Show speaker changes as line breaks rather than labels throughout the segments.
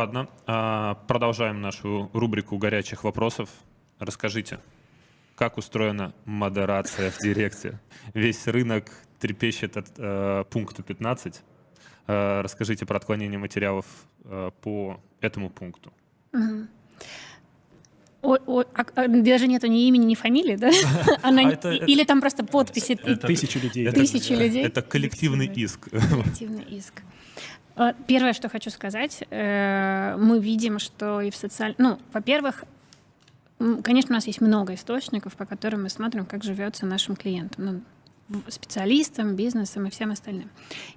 Ладно, а, продолжаем нашу рубрику горячих вопросов. Расскажите, как устроена модерация в Директе? Весь рынок трепещет от э, пункта 15. Э, расскажите про отклонение материалов э, по этому пункту.
Мгм. О- о- а- а даже нету ни имени, ни фамилии, да? Она
А
не-
это-
Или там просто подписи
это-
Тысячи людей.
Это-
тысячи людей.
Это коллективный иск.
Коллективный иск. Э, Первое, что хочу сказать, э, мы видим, что и в социальном... Ну, во-первых, конечно, у нас есть много источников, по которым мы смотрим, как живется нашим клиентам, ну, специалистам, бизнесам и всем остальным.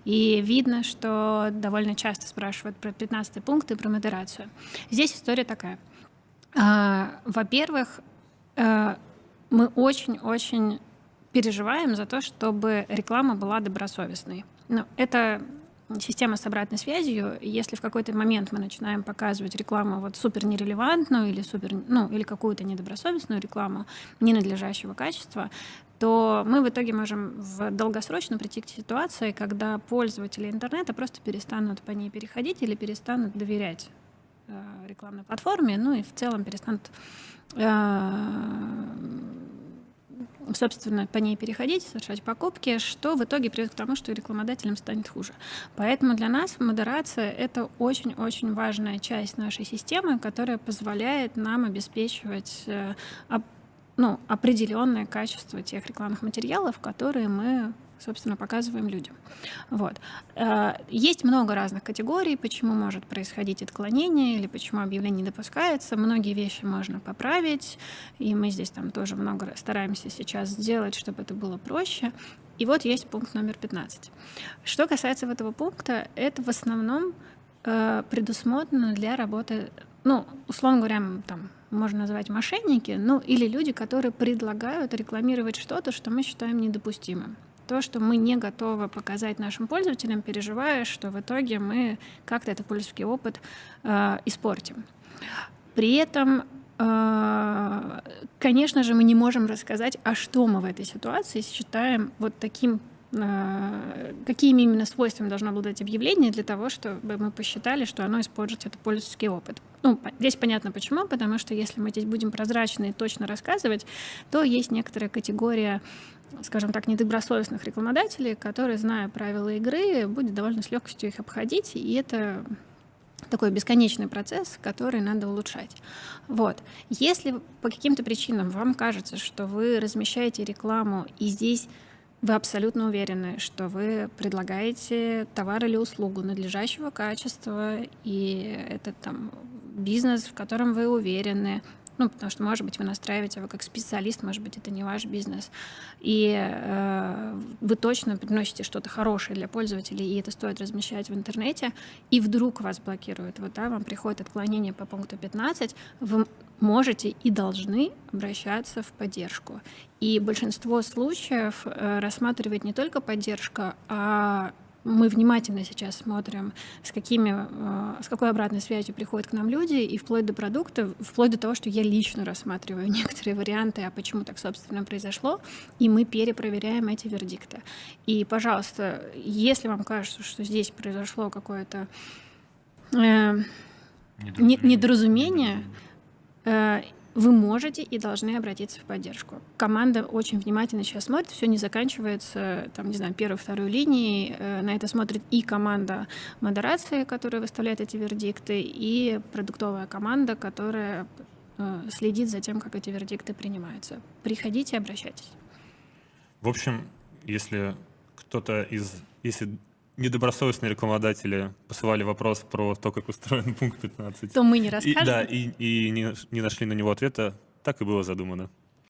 И видно, что довольно часто спрашивают про 15 пункт и про модерацию. Здесь история такая. А, Во-первых, э, мы очень-очень переживаем за то, чтобы реклама была добросовестной. Ну, это система с обратной связью. Если в какой-то момент мы начинаем показывать рекламу вот супер нерелевантную или супер, ну, или какую-то недобросовестную рекламу ненадлежащего качества, то мы в итоге можем в долгосрочно прийти к ситуации, когда пользователи интернета просто перестанут по ней переходить или перестанут доверять э, рекламной платформе, ну и в целом перестанут э, собственно, по ней переходить, совершать покупки, что в итоге приведет к тому, что рекламодателям станет хуже. Поэтому для нас модерация — это очень-очень важная часть нашей системы, которая позволяет нам обеспечивать э, ну, определенное качество тех рекламных материалов, которые мы собственно, показываем людям. Вот. Э, Есть много разных категорий, почему может происходить отклонение или почему объявление не допускается. Многие вещи можно поправить, и мы здесь там тоже много стараемся сейчас сделать, чтобы это было проще. И вот есть пункт номер 15. Что касается этого пункта, это в основном э, предусмотрено для работы, ну, условно говоря, там, можно назвать мошенники, ну, или люди, которые предлагают рекламировать что-то, что мы считаем недопустимым. То, что мы не готовы показать нашим пользователям, переживая, что в итоге мы как-то этот пользовательский опыт э, испортим. При этом, э, конечно же, мы не можем рассказать, а что мы в этой ситуации считаем вот таким какими именно свойствами должно обладать объявление для того, чтобы мы посчитали, что оно использует этот пользовательский опыт. Ну, здесь понятно почему, потому что если мы здесь будем прозрачно и точно рассказывать, то есть некоторая категория скажем так, недобросовестных рекламодателей, которые, зная правила игры, будет довольно с легкостью их обходить, и это такой бесконечный процесс, который надо улучшать. Вот. Если по каким-то причинам вам кажется, что вы размещаете рекламу, и здесь вы абсолютно уверены, что вы предлагаете товар или услугу надлежащего качества, и это там бизнес, в котором вы уверены, ну, потому что, может быть, вы настраиваете его как специалист, может быть, это не ваш бизнес. И э, вы точно приносите что-то хорошее для пользователей, и это стоит размещать в интернете, и вдруг вас блокируют, вот, да, вам приходит отклонение по пункту 15, вы можете и должны обращаться в поддержку. И большинство случаев э, рассматривает не только поддержка, а мы внимательно сейчас смотрим, с, какими, э, с какой обратной связью приходят к нам люди, и вплоть до продукта, вплоть до того, что я лично рассматриваю некоторые варианты, а почему так, собственно, произошло, и мы перепроверяем эти вердикты. И, пожалуйста, если вам кажется, что здесь произошло какое-то э, не- недоразумение, э, вы можете и должны обратиться в поддержку. Команда очень внимательно сейчас смотрит, все не заканчивается, там, не знаю, первой, второй линии. Э, На это смотрит и команда модерации, которая выставляет эти вердикты, и продуктовая команда, которая э, следит за тем, как эти вердикты принимаются. Приходите, обращайтесь.
В общем, если кто-то из... Если недобросовестные рекламодатели посылали вопрос про то, как устроен пункт 15,
То мы не
и,
расскажем.
да, и, и не, не нашли на него ответа, так и было задумано.